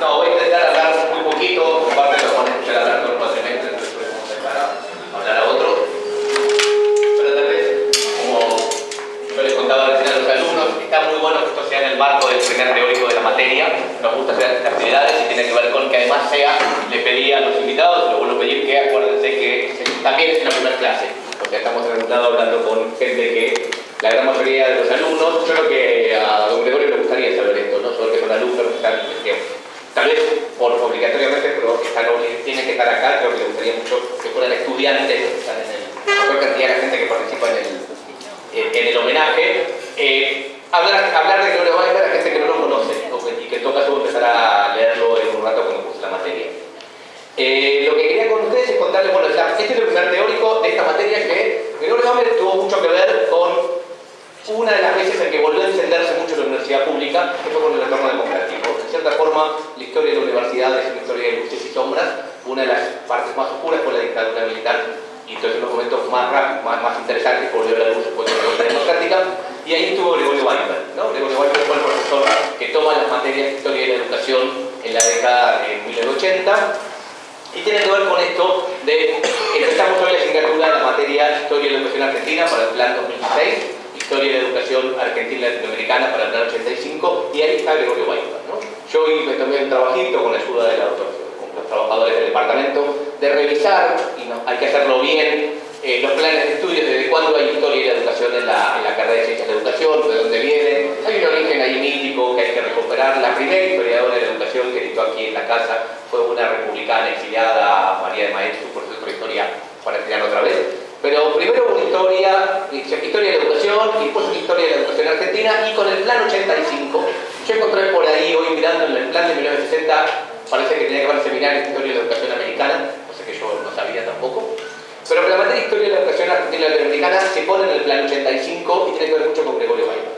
no, voy a intentar hablar muy poquito, aparte lo van a escuchar hablar todos los entonces podemos dejar a hablar a otros. Pero tal vez, como yo les contaba recién a los alumnos, está muy bueno que esto sea en el marco del primer teórico de la materia. Nos gusta hacer estas actividades y tiene que ver con que además sea, le pedí a los invitados, lo vuelvo a pedir que acuérdense que también es en la primera clase, porque estamos en hablando con gente que la gran mayoría de los alumnos, yo creo que a don Gregorio le gustaría saber esto, ¿no? Solo que son alumnos que están, que, por obligatoriamente, pero están, tienen que estar acá, creo que le gustaría mucho que fueran estudiantes, que están en el, cantidad de gente que participa en el, en el homenaje. Eh, hablar, hablar de Gregorio Weimar a gente que no lo conoce, y que en todo empezar a leerlo en un rato cuando curse la materia. Eh, lo que quería con ustedes es contarles, bueno, este es el primer teórico de esta materia que Gregorio Weimar tuvo mucho que ver con una de las veces en que volvió a encenderse mucho la universidad pública, fue con el retorno democrático. En cierta forma, la historia de la universidad es una historia de luces y sombras. Una de las partes más oscuras fue la dictadura militar, y entonces los momentos más, más, más interesantes volvió a la luz de la democrática. Y ahí estuvo Gregorio Weinberg. ¿no? Gregorio Weinberg fue el profesor que toma las materias de historia de la educación en la década de 1980 y tiene que ver con esto de empezamos hoy la asignatura de la materia Historia de la Educación Argentina para el plan 2016 Historia de la Educación Argentina Latinoamericana para el plan 85 y ahí está Gregorio Weinberg. ¿no? Yo hice también un trabajito con la ayuda de la, con los trabajadores del departamento de revisar, y hay que hacerlo bien, eh, los planes de estudios, desde cuándo hay historia de la educación en la, carrera de ciencias de educación, de dónde viene. Hay un origen ahí mítico que hay que recuperar. La primera historiadora de la educación que editó aquí en la casa fue una republicana exiliada, María de Maestro, por su historia para estudiar otra vez. Pero primero una historia, historia de la educación y después una historia de la educación argentina y con el plan 85. Yo encontré por ahí hoy mirando en el plan de 1960, parece que tenía que haber seminario de historia de la educación americana, cosa que yo no sabía tampoco. Pero la materia de historia de la educación argentina y latinoamericana se pone en el plan 85 y tiene que ver mucho con Gregorio Weimar.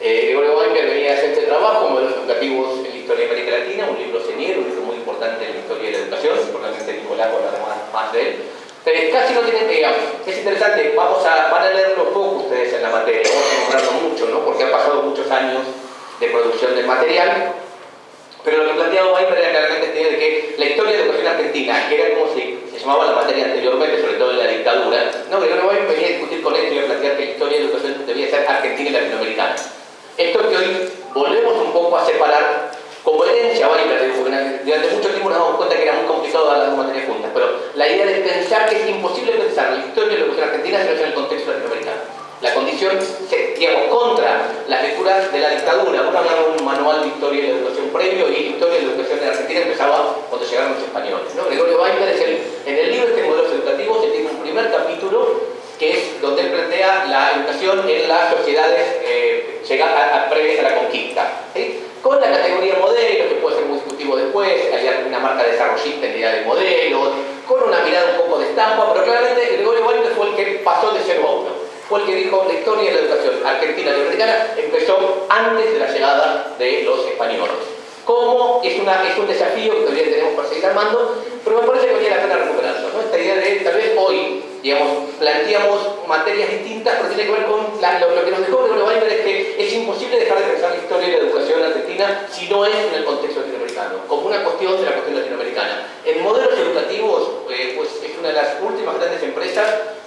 Eh, Gregorio Weimar venía a hacer este trabajo, modelos educativos en la historia de América Latina, un libro señero, un libro muy importante en la historia de la educación, probablemente Nicolás hablará más, más de él. Pero casi no tienen, digamos, es interesante, vamos a, van a leerlo poco ustedes en la materia, vamos a nombrarlo mucho, ¿no? Porque han pasado muchos años de producción del material, pero lo que planteaba Weimar era claramente esta idea de que la historia de educación argentina, que era como se, se llamaba la materia anteriormente, sobre todo en la dictadura, no, Gregorio Weimar venía a discutir con esto y a plantear que la historia de educación debía ser argentina y latinoamericana. Esto que hoy volvemos un poco a separar como herencia Weimar, durante mucho tiempo nos damos cuenta que era muy complicado dar las dos materias juntas, pero la idea de pensar que es imposible pensar la historia de la educación argentina si no es en el contexto latinoamericano. La condición, digamos, contra las lecturas de la dictadura. Uno hablaba de un manual de historia de la educación previo y historia de la educación la Argentina empezaba cuando llegaron los españoles. ¿no? Gregorio Weimar es el, en el libro este modelos educativos, tiene un primer capítulo que es donde él plantea la educación en las sociedades eh, previas a la conquista. Con la categoría modelo, que puede ser muy discutivo después, hay una marca desarrollista en idea de modelos, con una mirada un poco de estampa, pero claramente Gregorio Weimar fue el que pasó de 0 a 1. Fue el que dijo la historia de la educación argentina y americana empezó antes de la llegada de los españoles. Como es, una, es un desafío que todavía tenemos para seguir armando, pero me parece que valía la pena recuperarlo. Esta idea de tal vez hoy digamos, planteamos materias distintas, pero tiene que ver con lo, que nos dejó Gregorio Weimar es que es imposible dejar de pensar la historia de la educación argentina si no es en el contexto latinoamericano, como una cuestión de la cuestión latinoamericana. En modelos educativos, eh, pues es una de las últimas grandes empresas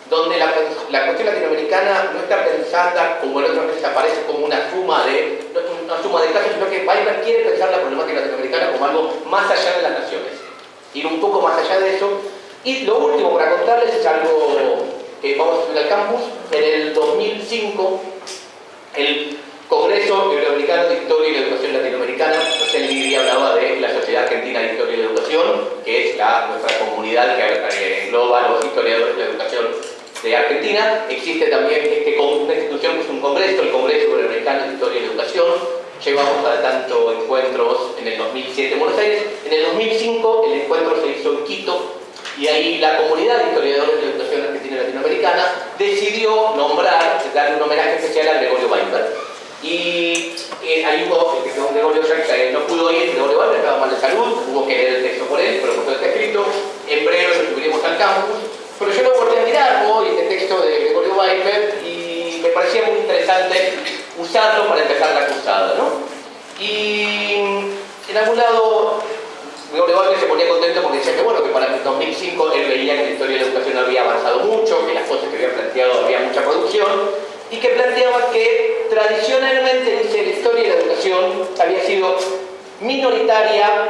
donde la, cuestión latinoamericana no está pensada como en otras veces aparece como una suma de una suma de casos, sino que Weimar quiere pensar la problemática latinoamericana como algo más allá de las naciones. Ir un poco más allá de eso y lo último para contarles es algo vamos a estudiar campus. En el 2005, el Congreso Iberoamericano de Historia y Educación Latinoamericana, José Lidia hablaba de la Sociedad Argentina de Historia y Educación, que es la, nuestra comunidad que engloba los historiadores de la educación de Argentina. Existe también este, una institución que es un congreso, el Congreso Iberoamericano de Historia y Educación. Llevamos a tanto encuentros en el 2007 en Buenos Aires. En el 2005 el encuentro se hizo en Quito, y ahí la comunidad de historiadores de educación argentina y latinoamericana decidió nombrar, darle un homenaje especial a Gregorio Weinberg. Y eh, ahí hubo, que Gregorio ya no pudo ir, Gregorio Weinberg estaba mal de salud, hubo que leer el texto por él, pero todo está escrito, en breve lo subiremos al campus. Pero yo lo volví a mirar hoy, este texto de Gregorio Weinberg, y me parecía muy interesante usarlo para empezar la cruzada, ¿no? Y en algún lado, Gregorio Wagner se ponía contento porque decía que bueno, que para el 2005 él veía que la historia de la educación había avanzado mucho, que las cosas que había planteado había mucha producción, y que planteaba que tradicionalmente, dice, la historia de la educación había sido minoritaria,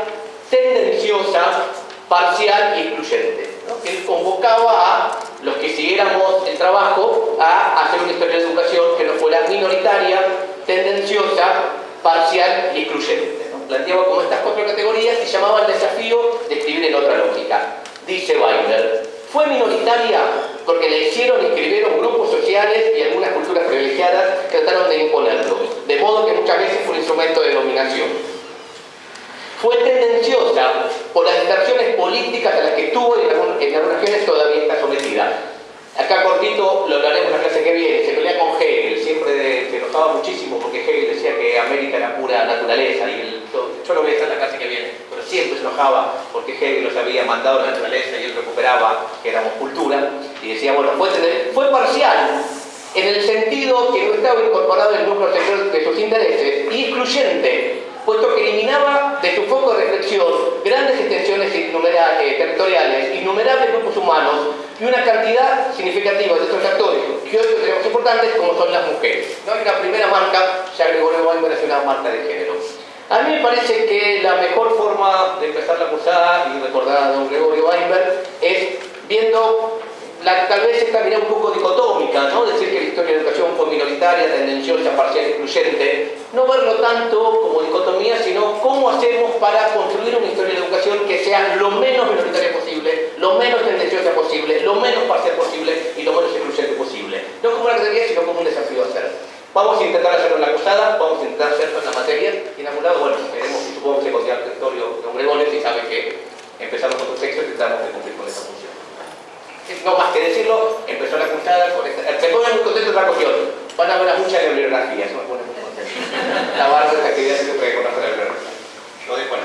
tendenciosa, parcial y excluyente. Que él convocaba a los que siguiéramos el trabajo a hacer una historia de educación que no fuera minoritaria, tendenciosa, parcial y excluyente. Planteaba como estas cuatro categorías y llamaba el desafío de escribir en otra lógica. Dice Weiner, fue minoritaria porque le hicieron y escribieron grupos sociales y algunas culturas privilegiadas trataron de imponerlo, de modo que muchas veces fue un instrumento de dominación. Fue tendenciosa por las distracciones políticas a las que tuvo y en algunas regiones todavía está sometida. Acá cortito lo hablaremos la clase que viene, se pelea con Hegel, siempre se enojaba muchísimo porque Hegel decía que América era pura naturaleza y el, yo lo voy a hacer en la clase que viene, pero siempre se porque Hegel los había mandado a la naturaleza y él recuperaba que éramos cultura y decía, bueno, fue, fue parcial en el sentido que no estaba incorporado en el núcleo de sus intereses y excluyente puesto que eliminaba de su foco de reflexión grandes extensiones eh, territoriales, innumerables grupos humanos y una cantidad significativa de estos actores que hoy tenemos importantes como son las mujeres. ¿no? Y la primera marca, ya Gregorio Weinberg es una marca de género. A mí me parece que la mejor forma de empezar la cursada y recordar a don Gregorio Weinberg es viendo la, tal vez esta mirada un poco dicotómica, ¿no? decir que la historia de la educación fue minoritaria, tendenciosa, parcial, excluyente, no verlo tanto como dicotomía, sino cómo hacemos para construir una historia de educación que sea lo menos minoritaria posible, lo menos tendenciosa posible, lo menos parcial posible y lo menos excluyente posible. No como una categoría, sino como un desafío a hacer. Vamos a intentar hacerlo en la cursada, vamos a intentar hacerlo en la materia, y en algún lado, bueno, veremos supongo que se considera el territorio de Gregorio y sabe que empezamos con un texto y tratamos de cumplir con esa función no más que decirlo, empezó la cursada con esta... Me pone muy contento otra cuestión. Van a ver mucha bibliografía, eso me pone muy contento. La barra de esta actividad siempre que conocer la bibliografía. Lo dejo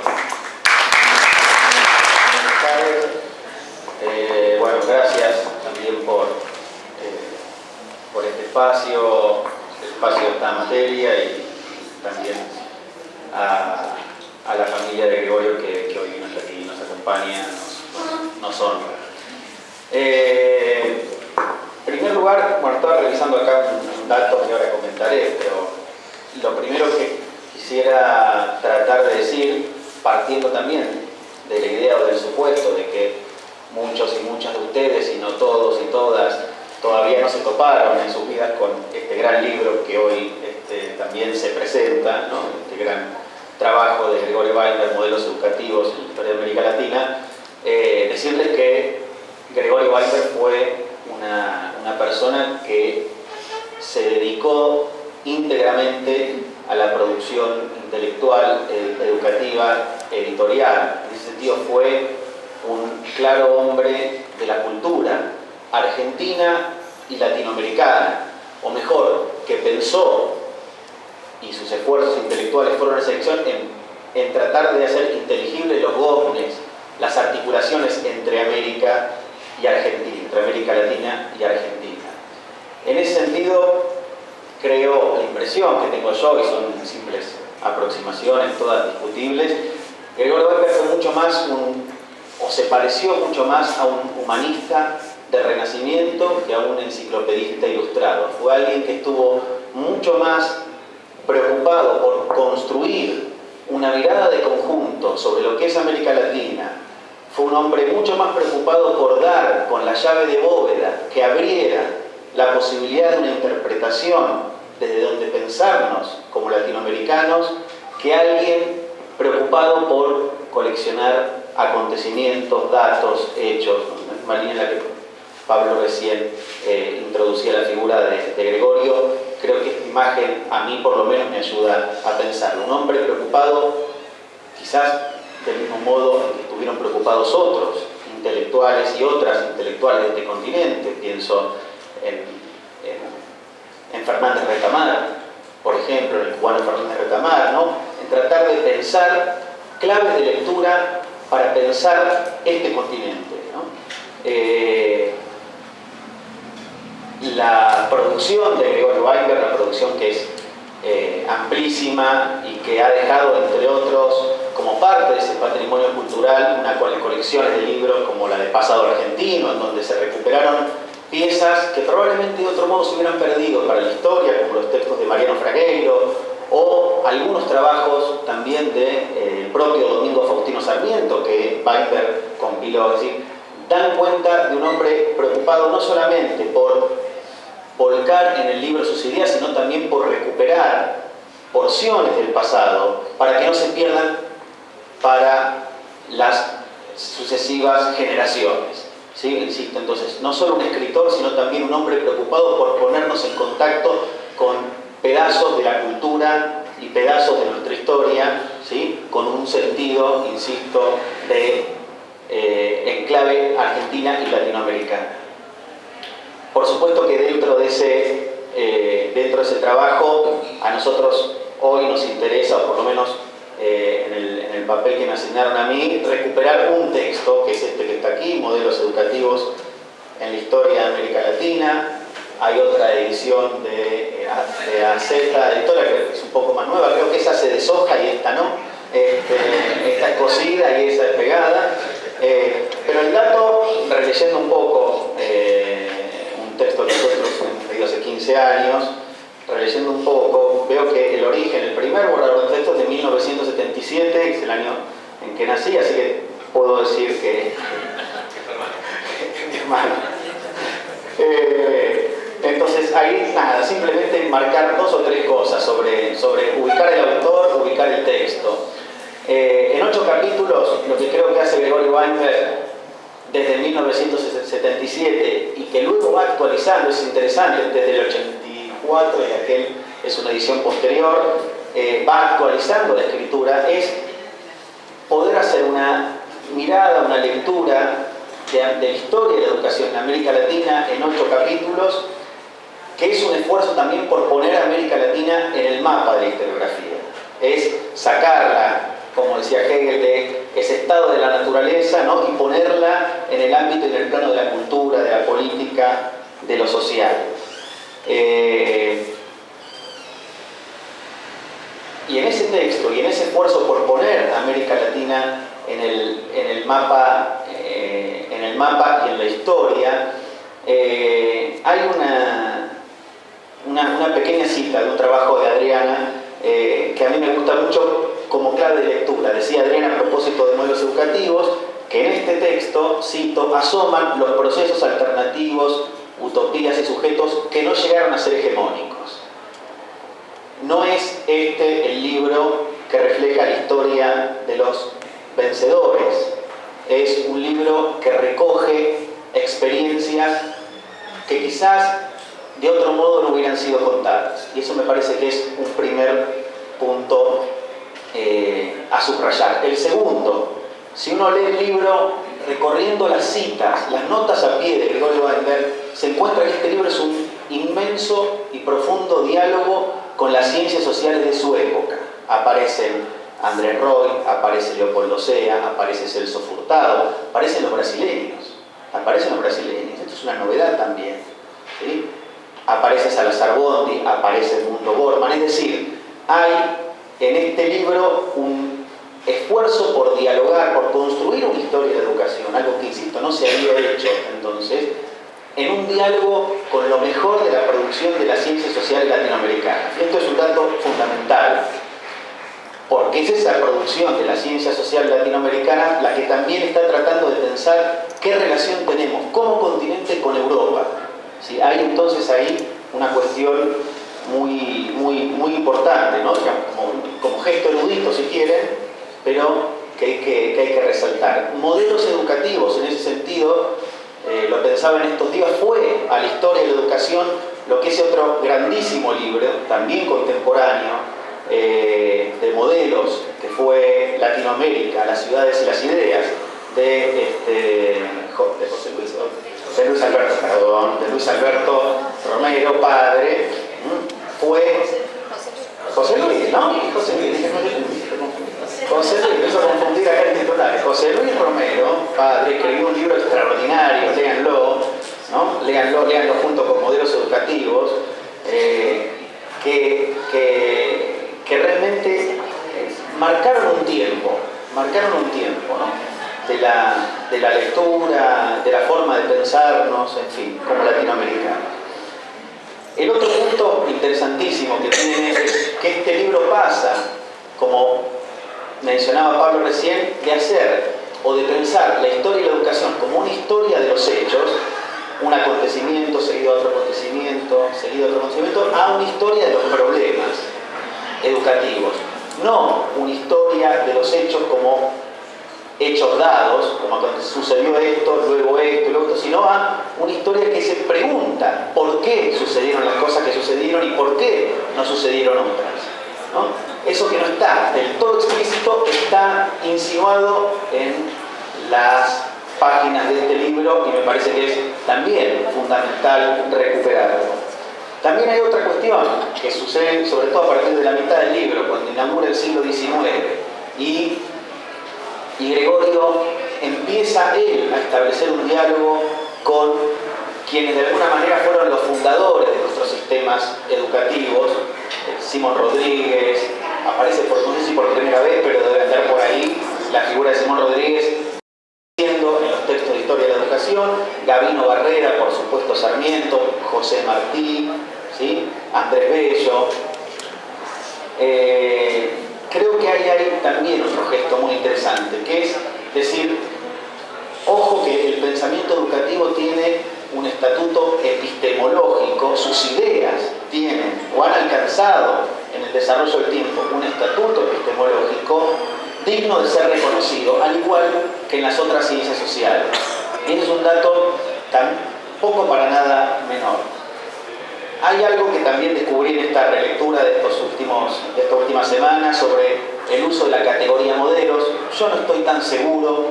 eh, bueno, gracias también por, eh, por este espacio, espacio de esta materia y también a, a la familia de Gregorio que, que hoy nos, aquí nos acompaña, nos, nos honra. Eh, en primer lugar, bueno, estaba revisando acá un, dato que ahora comentaré, pero lo primero que quisiera tratar de decir, partiendo también de la idea o del supuesto de que muchos y muchas de ustedes, y no todos y todas, todavía no se toparon en sus vidas con este gran libro que hoy este, también se presenta, este gran trabajo de Gregorio Weiner, Modelos Educativos en la Historia de América Latina, eh, decirles que Gregorio Weisberg fue una, persona que se dedicó íntegramente a la producción intelectual, educativa, editorial. En ese sentido fue un claro hombre de la cultura argentina y latinoamericana, o mejor, que pensó, y sus esfuerzos intelectuales fueron esa selección en, en tratar de hacer inteligibles los goznes, las articulaciones entre América y Argentina, entre América Latina y Argentina. En ese sentido, creo la impresión que tengo yo, y son simples aproximaciones, todas discutibles, Gregorio Weber fue mucho más un, o se pareció mucho más a un humanista del Renacimiento que a un enciclopedista ilustrado. Fue alguien que estuvo mucho más preocupado por construir una mirada de conjunto sobre lo que es América Latina, fue un hombre mucho más preocupado por dar con la llave de bóveda que abriera la posibilidad de una interpretación desde donde pensarnos como latinoamericanos que alguien preocupado por coleccionar acontecimientos, datos, hechos, la que Pablo recién eh, introducía la figura de, Gregorio, creo que esta imagen a mí por lo menos me ayuda a pensar. Un hombre preocupado quizás del mismo modo en que estuvieron preocupados otros intelectuales y otras intelectuales de este continente. Pienso en, Fernández Retamar, por ejemplo, en el cubano Fernández Retamar, ¿no? en tratar de pensar claves de lectura para pensar este continente. Eh, la producción de Gregorio Weiber, la producción que es eh, amplísima y que ha dejado, entre otros, como parte de ese patrimonio cultural, una colecciones de libros como la de Pasado Argentino, en donde se recuperaron piezas que probablemente de otro modo se hubieran perdido para la historia, como los textos de Mariano Fragueiro, o algunos trabajos también del de, eh, propio Domingo Faustino Sarmiento, que Weinberg compiló. Es decir, dan cuenta de un hombre preocupado no solamente por volcar en el libro sus ideas, sino también por recuperar porciones del pasado para que no se pierdan para las sucesivas generaciones. ¿Sí? Insisto, entonces, no solo un escritor, sino también un hombre preocupado por ponernos en contacto con pedazos de la cultura y pedazos de nuestra historia, ¿sí? con un sentido, insisto, de eh, enclave argentina y latinoamericana. Por supuesto que dentro de, ese, eh, dentro de ese trabajo a nosotros hoy nos interesa, o por lo menos eh, en, el, en, el, papel que me asignaron a mí, recuperar un texto, que es este que está aquí, Modelos Educativos en la Historia de América Latina. Hay otra edición de, de AZ, editora que es un poco más nueva, creo que esa se deshoja y esta no. Este, esta es cosida y esa es año en que nací, así que puedo decir que... hermano. Eh, entonces ahí nada, simplemente marcar dos o tres cosas sobre, sobre ubicar el autor, ubicar el texto. Eh, en ocho capítulos, lo que creo que hace Gregorio Weinberg desde 1977 y que luego va actualizando, es interesante, desde el 84 y aquel es una edición posterior, eh, va actualizando la escritura, es poder hacer una mirada, una lectura de, la historia de la educación en América Latina en ocho capítulos, que es un esfuerzo también por poner a América Latina en el mapa de la historiografía. Es sacarla como decía Hegel, de ese estado de la naturaleza ¿no? y ponerla en el ámbito y en el plano de la cultura, de la política, de lo social. Eh, y en ese texto y en ese esfuerzo por En el, en el mapa, eh, en el mapa y en la historia, eh, hay una, una, una, pequeña cita de un trabajo de Adriana que a mí me gusta mucho como clave de lectura. Decía Adriana a propósito de modelos educativos que en este texto, cito, asoman los procesos alternativos, utopías y sujetos que no llegaron a ser hegemónicos. No es este el libro que refleja la historia de los vencedores. Es un libro que recoge experiencias que quizás de otro modo no hubieran sido contadas. Y eso me parece que es un primer punto eh, a subrayar. El segundo, si uno lee el libro recorriendo las citas, las notas a pie de Gregorio Weinberg, se encuentra que este libro es un inmenso y profundo diálogo con las ciencias sociales de su época. Aparecen Andrés Roy, aparece Leopoldo Sea, aparece Celso Furtado, aparecen los brasileños, aparecen los brasileños, esto es una novedad también. ¿sí? Aparece Salazar Bondi, aparece Mundo Borman, es decir, hay en este libro un esfuerzo por dialogar, por construir una historia de educación, algo que, insisto, no se había hecho entonces, en un diálogo con lo mejor de la producción de la ciencia social latinoamericana. Esto es un dato fundamental, porque es esa producción de la ciencia social latinoamericana la que también está tratando de pensar qué relación tenemos como continente con Europa. ¿Sí? Hay entonces ahí una cuestión muy, muy, muy importante, ¿no? como, como, gesto erudito si quieren, pero que hay que, que hay que, resaltar. Modelos educativos en ese sentido, eh, lo pensaba en estos días, fue a la historia de la educación lo que es otro grandísimo libro, también contemporáneo, eh, de modelos, que fue Latinoamérica, las ciudades y las ideas, de, este, de José Luis, de Luis Alberto, perdón, de Luis Alberto Romero, padre, fue José Luis, ¿no? José Luis, José Luis, empezó a confundir acá el titular. José Luis Romero, padre, escribió un libro extraordinario, léanlo, ¿no? Léanlo, léanlo junto con modelos educativos, marcaron un tiempo, ¿no? De la, de la lectura, de la forma de pensarnos, en fin, como latinoamericanos. El otro punto interesantísimo que tiene es que este libro pasa, como mencionaba Pablo recién, de hacer o de pensar la historia y la educación como una historia de los hechos, un acontecimiento seguido a otro acontecimiento, seguido a otro acontecimiento, a una historia de los problemas educativos. No una historia de los hechos como hechos dados, como sucedió esto, luego esto, luego esto, sino a una historia que se pregunta por qué sucedieron las cosas que sucedieron y por qué no sucedieron otras. Eso que no está del todo explícito está insinuado en las páginas de este libro y me parece que es también fundamental recuperarlo. También hay otra cuestión que sucede sobre todo a partir de la mitad del libro, cuando inaugura el siglo XIX y Gregorio empieza él a establecer un diálogo con quienes de alguna manera fueron los fundadores de nuestros sistemas educativos, Simón Rodríguez, aparece por no sé si por primera vez, pero debe andar por ahí la figura de Simón Rodríguez siendo en los textos de historia de la educación, Gabino Barrera, por supuesto Sarmiento, José Martí, ¿sí? Andrés Bello. Eh, creo que hay ahí también otro gesto muy interesante, que es decir, ojo que el pensamiento educativo tiene un estatuto epistemológico, sus ideas tienen o han alcanzado en el desarrollo del tiempo un estatuto epistemológico digno de ser reconocido, al igual que en las otras ciencias sociales. Y ese es un dato tampoco para nada menor. Hay algo que también descubrí en esta relectura de, estos últimos, de estas últimas semanas sobre el uso de la categoría modelos. Yo no estoy tan seguro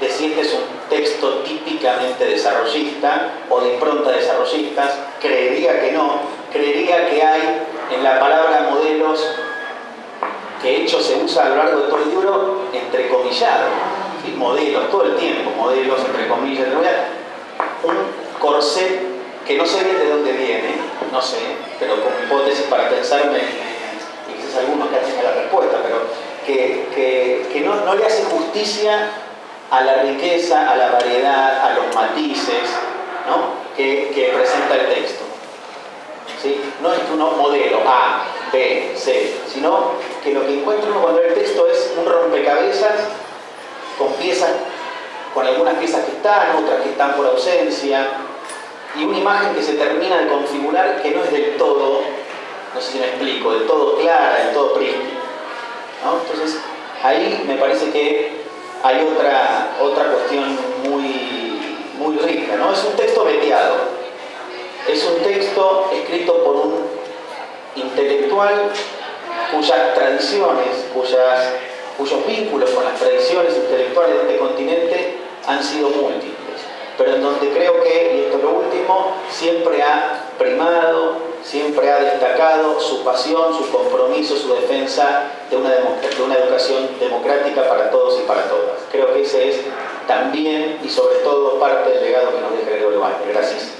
de si este es un texto típicamente desarrollista o de impronta desarrollistas. Creería que no. Creería que hay en la palabra modelos, que de hecho se usa a lo largo de todo el libro, entrecomillado. Modelos, todo el tiempo, modelos, entre comillas, un corset que no sé bien de dónde viene, no sé, pero como hipótesis para pensarme, y quizás algunos que hacen la respuesta, pero que, no, le hace justicia a la riqueza, a la variedad, a los matices que, presenta el texto. ¿Sí? No es un modelo A, B, C, sino que lo que encuentra uno cuando el texto es un rompecabezas con piezas, con algunas piezas que están, otras que están por ausencia, y una imagen que se termina de configurar que no es del todo, no sé si me explico, del todo clara, del todo prístina. Entonces, ahí me parece que hay otra, otra cuestión muy, muy rica. ¿no? Es un texto veteado, es un texto escrito por un intelectual cuyas tradiciones, cuyos vínculos con las tradiciones intelectuales de este continente han sido múltiples pero en donde creo que, y esto es lo último, siempre ha primado, siempre ha destacado su pasión, su compromiso, su defensa de una, educación democrática para todos y para todas. Creo que ese es también y sobre todo parte del legado que nos deja Gregorio Gracias.